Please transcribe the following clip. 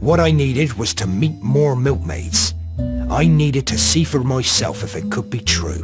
What I needed was to meet more milkmaids. I needed to see for myself if it could be true.